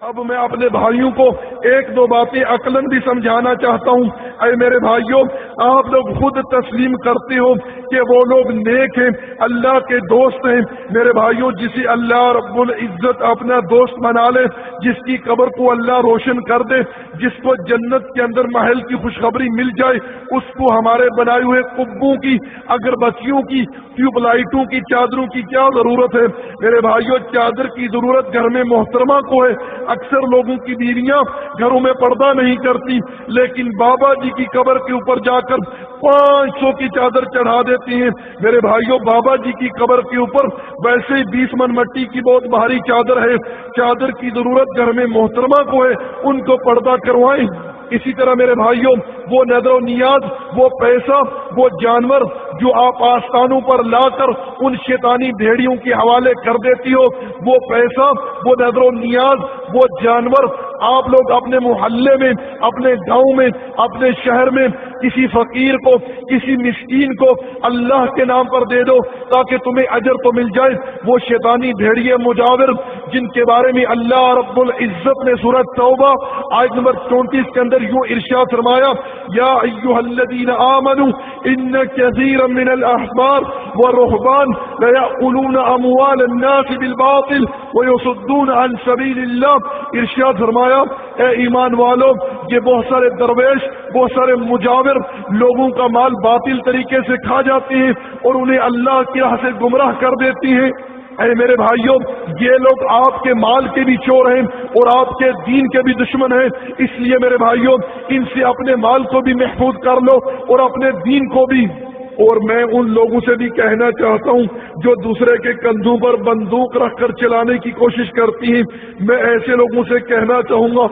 اب میں اپنے بھائیوں کو ایک دو باتیں عقلن بھی سمجھانا چاہتا ہوں۔ اے میرے بھائیوں آپ لوگ خود تسلیم کرتے ہو کہ وہ لوگ نیک ہیں، اللہ کے دوست ہیں۔ میرے بھائیوں جسے اللہ رب العزت اپنا دوست بنا لے، جس کی قبر کو اللہ روشن کر دے، جس کو جنت کے اندر محل کی خوشخبری مل جائے، اس کو ہمارے بنائے ہوئے کبوں کی اگر بچیوں کی، ٹیوب لائٹوں کی، چادروں کی کیا ضرورت ہے؟ میرے بھائیوں چادر کی ضرورت گھر میں محترمہ کو ہے۔ اکثر لوگوں کی بیویاں گھروں میں پردہ نہیں کرتی، لیکن بابا جی کی قبر کے اوپر جا کر پانچ سو کی چادر چڑھا دیتی ہیں۔ میرے بھائیوں بابا جی کی قبر کے اوپر ویسے ہی بیس من مٹی کی بہت بھاری چادر ہے۔ چادر کی ضرورت گھر میں محترمہ کو ہے، ان کو پردہ کروائیں۔ اسی طرح میرے بھائیوں وہ نظر و نیاز وہ پیسہ، وہ جانور جو آپ آستانوں پر لا کر ان شیطانی بھیڑیوں کے حوالے کر دیتی ہو، وہ پیسہ، وہ نظر و نیاز وہ جانور آپ لوگ اپنے محلے میں، اپنے گاؤں میں، اپنے شہر میں کسی فقیر کو، کسی مسکین کو اللہ کے نام پر دے دو تاکہ تمہیں اجر تو مل جائے۔ وہ شیطانی بھیڑیے مجاور جن کے بارے میں اللہ رب العزت نے صورت توبہ آج نمبر چونتیس کے اندر یوں ارشاد فرمایا، یا ایوہ الذین آمنوا ان کثیرا من الاحبار والرهبان ليأكلون اموال الناس بالباطل ويصدون عن سبيل الله ارشاد فرمایا، اے ایمان والو، یہ بہت سارے درویش، بہت سارے مجاور لوگوں کا مال باطل طریقے سے کھا جاتے ہیں اور انہیں اللہ کی راہ سے گمراہ کر دیتی ہیں۔ اے میرے بھائیوں، یہ لوگ آپ کے مال کے بھی چور ہیں اور آپ کے دین کے بھی دشمن ہیں۔ اس لیے میرے بھائیوں، ان سے اپنے مال کو بھی محفوظ کر لو اور اپنے دین کو بھی اور میں ان لوگوں سے بھی کہنا چاہتا ہوں جو دوسرے کے کندھوں پر بندوق رکھ کر چلانے کی کوشش کرتی ہیں۔ میں ایسے لوگوں سے کہنا چاہوں گا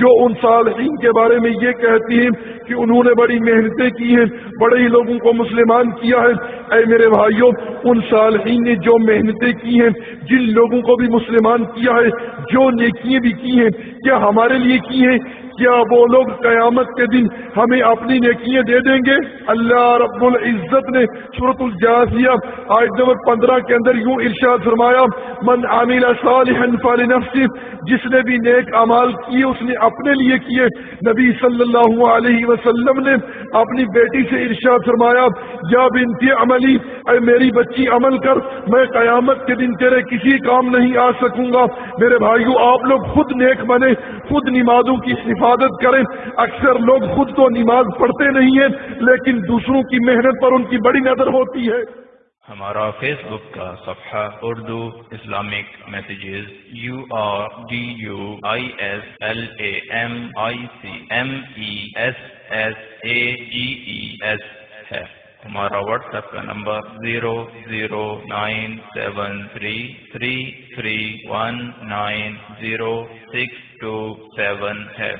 جو ان صالحین کے بارے میں یہ کہتی ہیں کہ انہوں نے بڑی محنتیں کی ہیں، بڑے ہی لوگوں کو مسلمان کیا ہے۔ اے میرے بھائیوں ان صالحین نے جو محنتیں کی ہیں، جن لوگوں کو بھی مسلمان کیا ہے، جو نیکیاں بھی کی ہیں، کیا ہمارے لیے کی ہیں؟ کیا وہ لوگ قیامت کے دن ہمیں اپنی نیکیاں دے دیں گے؟ اللہ رب العزت نے صورت الجاسیہ آج نمبر پندرہ کے اندر یوں ارشاد فرمایا، من عامل صالحا فلنفسه جس نے بھی نیک امال کیے، اس نے اپنے لیے کیے۔ نبی صلی اللہ علیہ وسلم نے اپنی بیٹی سے ارشاد فرمایا، یا بنتی عملی، اے میری بچی عمل کر، میں قیامت کے دن تیرے کسی کام نہیں آ سکوں گا۔ میرے بھائیو، آپ لوگ خود نیک بنے، خود نمازوں کی حفاظت کریں۔ اکثر لوگ خود تو نماز پڑھتے نہیں ہیں، لیکن دوسروں کی محنت پر ان کی بڑی نظر ہوتی ہے۔ ہمارا فیس بک کا صفحہ Urdu Islamic messages, U R D U I S L A M I C M E S S A G E S ہے۔ ہمارا واٹس ایپ کا number zero zero nine seven three three three one nine zero six two seven ہے۔